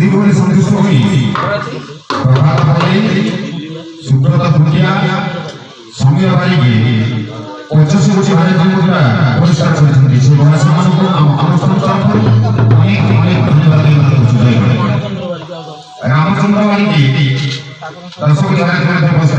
হিন্দিকে বলে সন্তুষ্ট হই প্রভাত ভাই সুব্রত ভুটিয়া সমীর বারিকে পঁচিশ কোটি ভারতীয় মুদ্রা পুরস্কার করেছেন সেই ভাষা মানুষ অনুষ্ঠান তরফ অনেক অনেক ধন্যবাদ রামচন্দ্র বারিকে দর্শক জানা